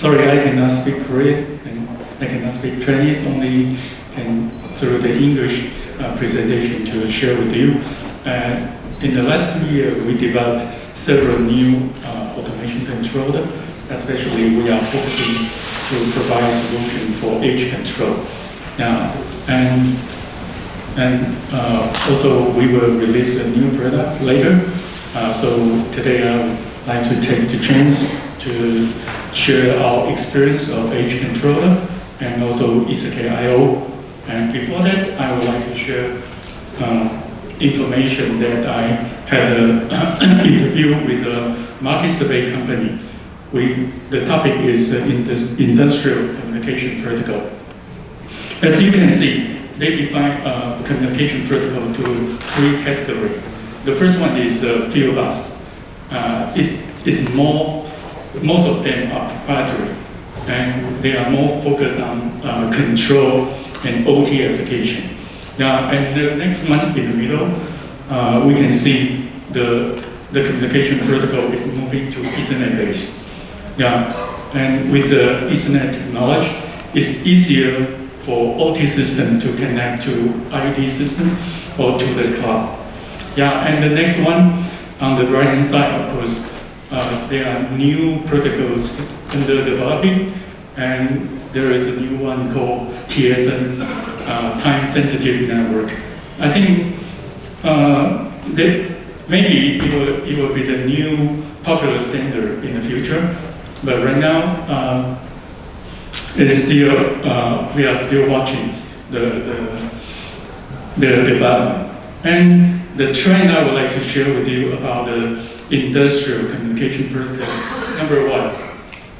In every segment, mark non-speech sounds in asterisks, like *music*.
Sorry, I cannot speak Korean and I cannot speak Chinese, only can through the English uh, presentation to share with you. Uh, in the last year, we developed several new uh, automation controller, especially we are focusing to provide solution for edge control. Now, and and uh, also we will release a new product later. Uh, so today I would like to take the chance to share our experience of edge controller and also ECK IO. And before that, I would like to share uh, information that I had an *clears throat* interview with a market survey company. We, the topic is uh, industrial communication protocol. As you can see, they define uh, communication protocol to three categories. The first one is uh, field bus. Uh, it's, it's more, most of them are proprietary, and they are more focused on uh, control and OT application. Now, and the next one in the middle, uh, we can see the, the communication protocol is moving to Ethernet base. Yeah, and with the Ethernet technology, it's easier for OT system to connect to IoT system or to the cloud. Yeah, and the next one on the right hand side, of course, uh, there are new protocols under developing, and there is a new one called TSN, uh, time sensitive network. I think uh, that maybe it will, it will be the new popular standard in the future, but right now, uh, is still, uh, we are still watching the, the, the development. And the trend I would like to share with you about the industrial communication protocol. Number one,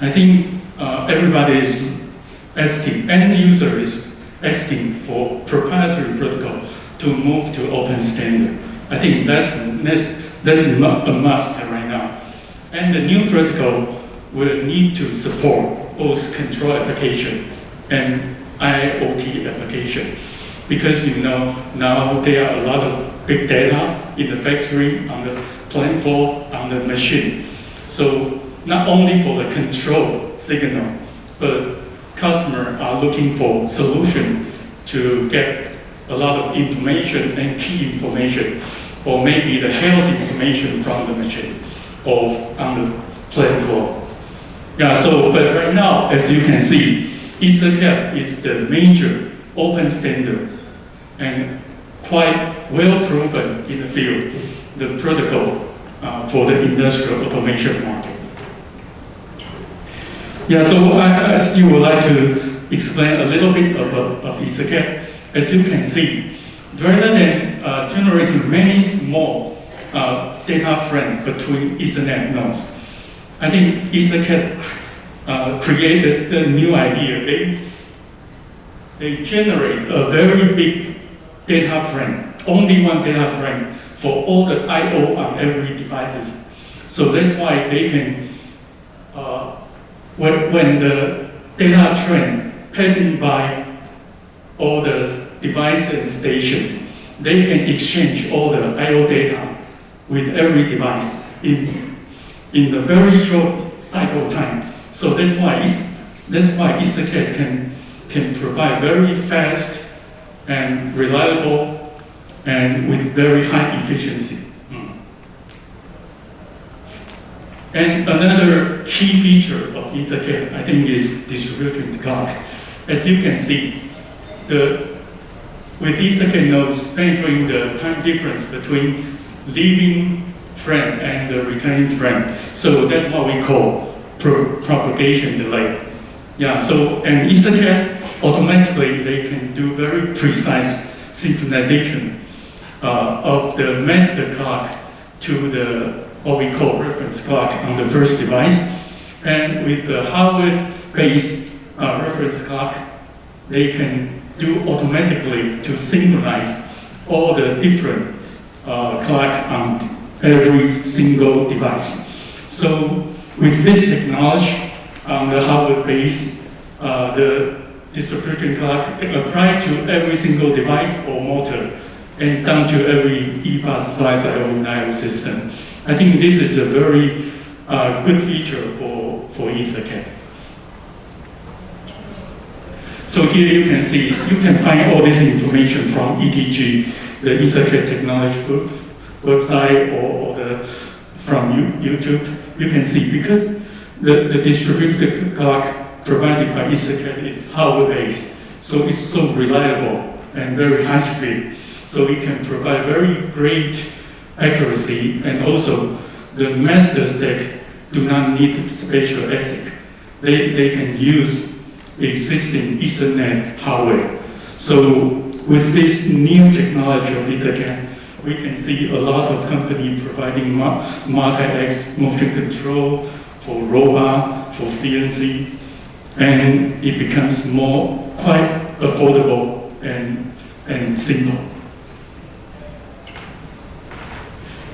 I think uh, everybody is asking, end user is asking for proprietary protocol to move to open standard. I think that's, that's, that's a must right now. And the new protocol will need to support both control application and IoT application. Because you know, now there are a lot of big data in the factory, on the plant floor, on the machine. So not only for the control signal, but customers are looking for solution to get a lot of information and key information, or maybe the health information from the machine or on the plant floor. Yeah, so, but right now, as you can see, EtherCAT is the major open standard and quite well proven in the field, the protocol uh, for the industrial automation market. Yeah, so I, I still would like to explain a little bit about of EtherCAT. As you can see, rather than uh, generating many small uh, data frames between Ethernet nodes, I think EtherCAT uh, created a new idea. They, they generate a very big data frame, only one data frame for all the I.O. on every devices. So that's why they can, uh, when, when the data train passing by all the devices and stations, they can exchange all the I.O. data with every device in in a very short cycle time. So that's why that's why EtherCAT can can provide very fast and reliable and with very high efficiency. Mm. And another key feature of EtherCAT, I think, is distributed clock. As you can see, the with EtherCAT nodes penetrating the time difference between leaving frame and the returning frame. So that's what we call pro propagation delay. Yeah, so and EtherCAT automatically they can do very precise synchronization of the master clock to the what we call reference clock on the first device. And with the hardware-based uh, reference clock, they can do automatically to synchronize all the different uh, clock on every single device. So with this technology on the hardware base, uh, the distribution clock can apply to every single device or motor and down to every eBus slice IO system. I think this is a very uh, good feature for, for EtherCAT. So here you can see, you can find all this information from ETG, the EtherCAT technology Group website or, or the, from YouTube. You can see because the, the distributed clock provided by EtherCAT is hardware-based, so it's so reliable and very high speed. So it can provide very great accuracy and also the master stack do not need spatial ASIC. They, they can use existing Ethernet hardware. So with this new technology of EtherCAT, we can see a lot of companies providing multi-axis motion control for robot, for CNC, and it becomes more quite affordable and, and simple.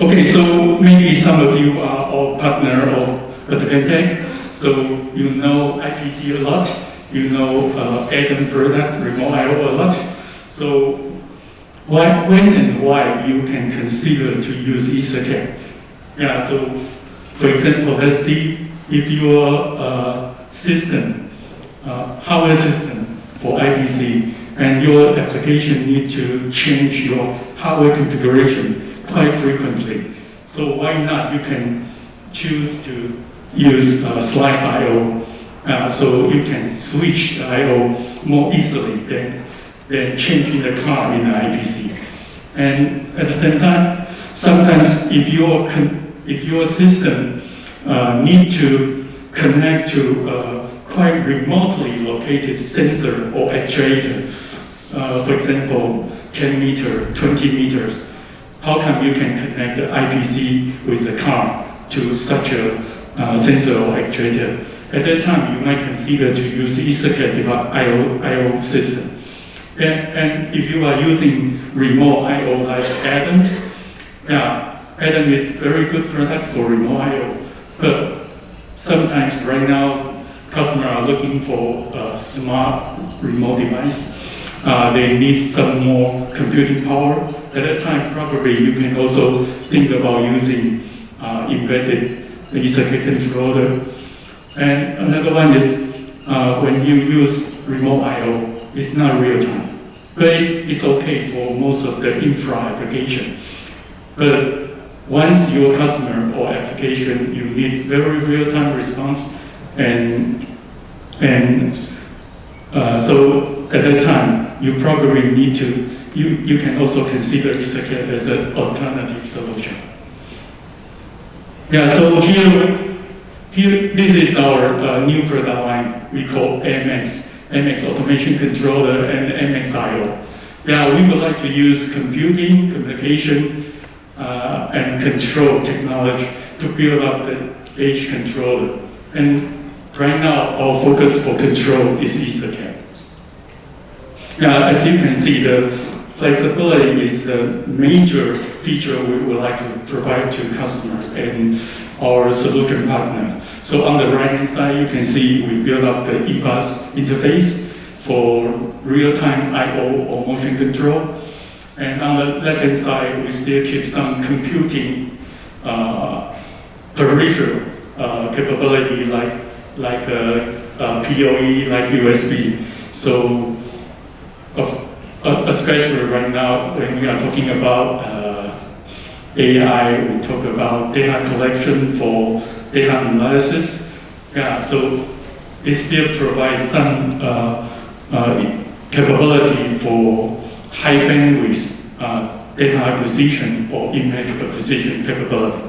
Okay, so maybe some of you are all partner of Advantech, so you know IPC a lot, you know uh, ADAM product, remote IO a lot. So why, when and why you can consider to use EtherCAT? Yeah, so for example, let's see if your uh, system, uh, hardware system for IPC, and your application need to change your hardware configuration quite frequently. So why not? You can choose to use uh, slice I.O. Uh, so you can switch I.O. more easily than, than changing the car in the IPC. And at the same time, sometimes if your, if your system uh, need to connect to a quite remotely located sensor or actuator, uh, for example, 10 meter, 20 meters, how come you can connect the IPC with the car to such a uh, sensor or actuator? At that time, you might consider to use EtherCAT IO, IO system. And, and if you are using remote IO like Adam, yeah, ADAM is very good product for remote IO, but sometimes right now, customers are looking for a smart remote device. Uh, they need some more computing power at that time, probably you can also think about using uh, embedded Ethernet controller. And another one is uh, when you use remote I.O., it's not real time. But it's, it's okay for most of the infra application. But once your customer or application, you need very real-time response, and and uh, so at that time, you probably need to you, you can also consider EtherCAT as an alternative solution. Yeah, so here, here this is our uh, new product line we call MX, MX Automation Controller and MXIO. Yeah, we would like to use computing, communication, uh, and control technology to build up the edge controller. And right now, our focus for control is EtherCAT. Now, as you can see, the flexibility is the major feature we would like to provide to customers and our solution partner. So on the right-hand side, you can see we built up the eBus interface for real-time I.O. or motion control. And on the left-hand side, we still keep some computing uh, peripheral uh, capability like, like uh, uh PoE, like USB. So especially right now when we are talking about uh, AI, we talk about data collection for data analysis. Yeah, so it still provides some uh, uh, capability for high bandwidth uh, data acquisition or image acquisition capability.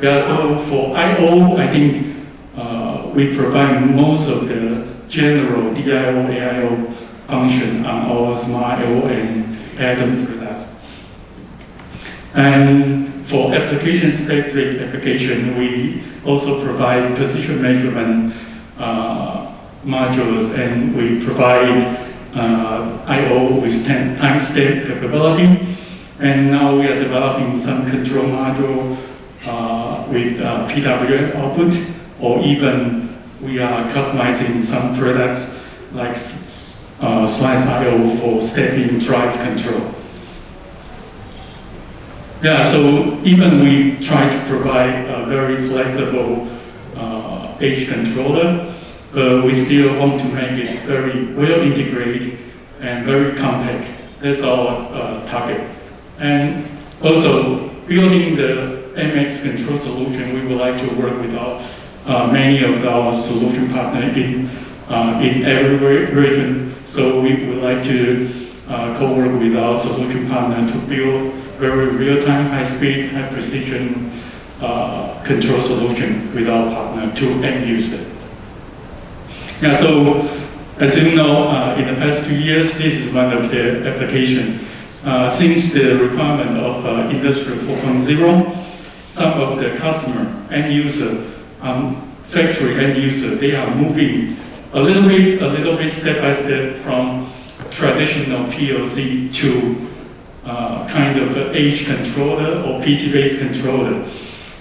Yeah, so for I.O., I think uh, we provide most of the general DIO, AIO function on our smart IO and ADAM products. And for application-specific application, we also provide position measurement uh, modules, and we provide uh, I.O. with timestamp capability. And now we are developing some control module uh, with uh, PWM output, or even we are customizing some products like uh, slice I.O. for step-in drive control. Yeah, so even we try to provide a very flexible uh, edge controller, but we still want to make it very well integrated and very compact. That's our uh, target. And also, building the MX control solution, we would like to work with our, uh, many of our solution partners in, uh, in every region. So we would like to uh, co-work with our solution partner to build very real-time, high-speed, high-precision uh, control solution with our partner to end user. Yeah, so as you know, uh, in the past two years, this is one of the applications. Uh, since the requirement of uh, Industry 4.0, some of the customer, end user, um, factory end user, they are moving a little bit, a little bit step by step from traditional PLC to uh, kind of edge controller or PC-based controller.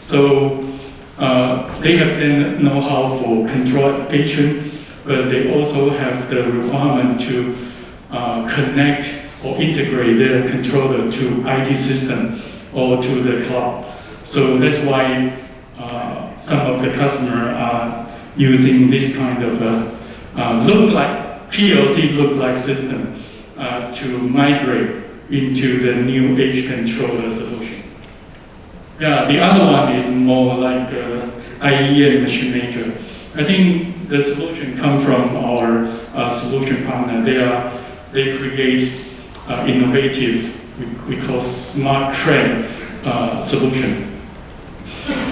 So uh, they have the know-how for control application, but they also have the requirement to uh, connect or integrate their controller to IT system or to the cloud. So that's why uh, some of the customers are using this kind of uh, look like PLC look like system uh, to migrate into the new edge controller solution. Yeah, the other one is more like uh, IEM machine maker. I think the solution comes from our uh, solution partner. They are they create uh, innovative, we, we call smart train uh, solution.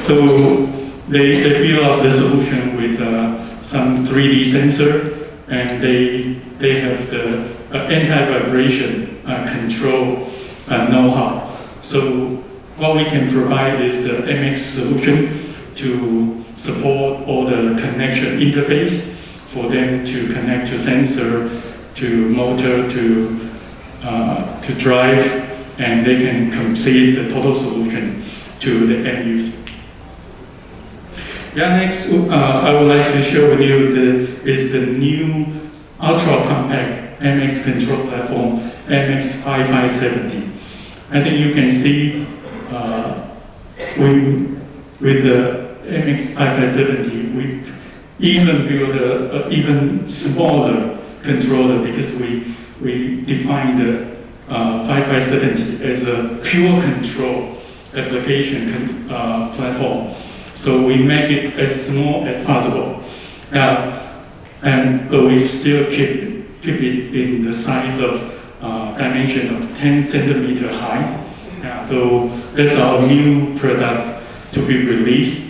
So they, they build up the solution with uh, some 3D sensor and they, they have the anti-vibration uh, control uh, know-how. So what we can provide is the MX solution to support all the connection interface for them to connect to sensor, to motor, to, uh, to drive, and they can complete the total solution to the end user. Yeah, next, uh, I would like to share with you the, is the new ultra compact MX control platform, MX5570. I think you can see uh, we, with the MX5570, we even build a, a, even smaller controller because we, we define the uh, 5570 as a pure control application uh, platform. So we make it as small as possible. Uh, and but we still keep, keep it in the size of uh, dimension of 10 centimeter high. Yeah, so that's our new product to be released.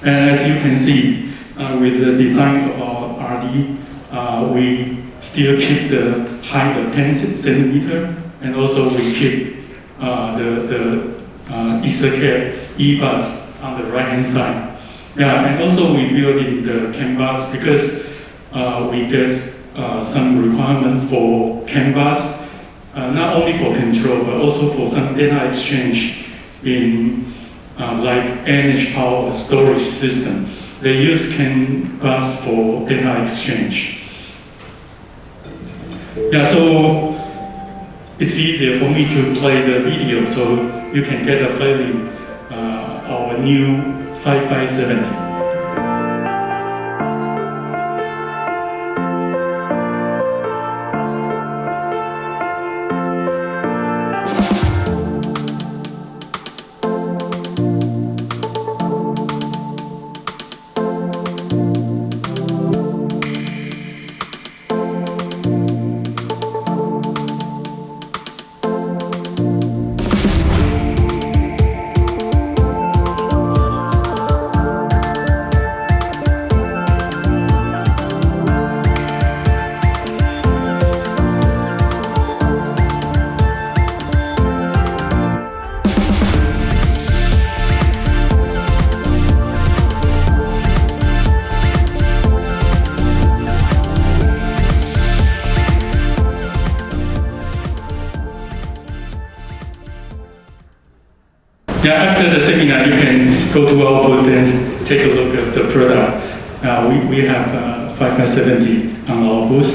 And as you can see, uh, with the design of our RD, uh, we still keep the height of 10 centimeter, and also we keep uh, the, the uh, EtherCAT E-bus on the right-hand side. Yeah, and also we build in the CAN bus because uh, we get uh, some requirement for CAN bus, uh, not only for control, but also for some data exchange in uh, like energy power storage system. They use CAN bus for data exchange. Yeah, so it's easier for me to play the video so you can get a feeling new 5570. You can go to our booth and take a look at the product. Uh, we, we have uh, 5570 on our booth.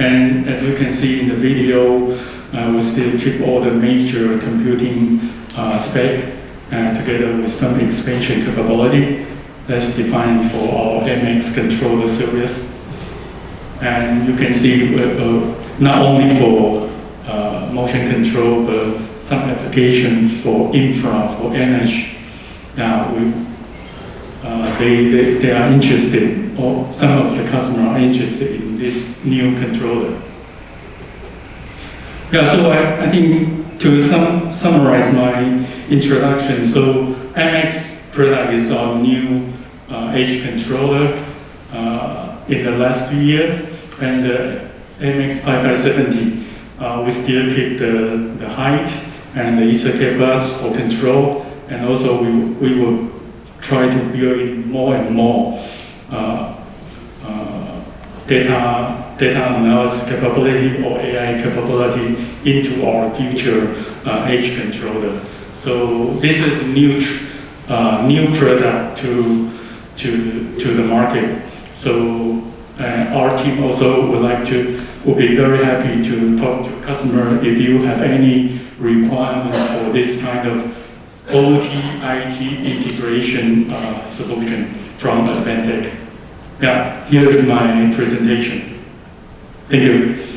And as you can see in the video, uh, we still keep all the major computing uh, spec and together with some expansion capability that's defined for our MX controller series. And you can see uh, uh, not only for uh, motion control, but some applications for infra, for energy. Now, we, uh, they, they, they are interested, or some of the customers are interested in this new controller. Yeah, so I, I think to sum, summarize my introduction, so MX product is our new uh, edge controller uh, in the last few years, and uh, MX5570, uh, we still keep the, the height and the EtherCAT bus for control, and also we, we will try to build in more and more uh, uh, data, data analysis capability or AI capability into our future uh, edge controller. So this is new, uh, new product to, to, to the market. So uh, our team also would like to, would be very happy to talk to customer if you have any requirements for this kind of OT, IT integration uh, solution from Advantech. Yeah, here is my presentation. Thank you.